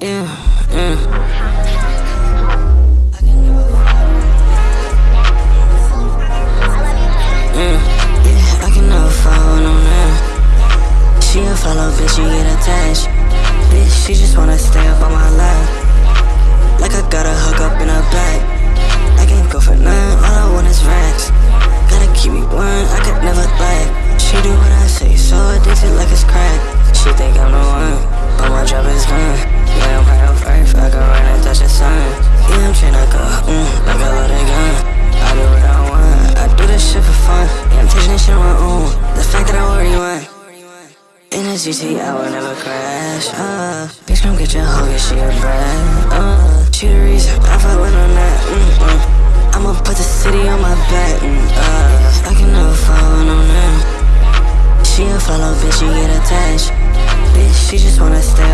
Yeah, yeah. She a follow, bitch, she get attached. Bitch, she just wanna stay A GT, I will never crash. Uh, bitch, come get your hoe, get she a brat. Uh, she the reason I fuck with on that. Mm, uh, I'ma put the city on my back. Mm, uh, I can never fall on them. She a follow, bitch, she get attached. Bitch, she just wanna stay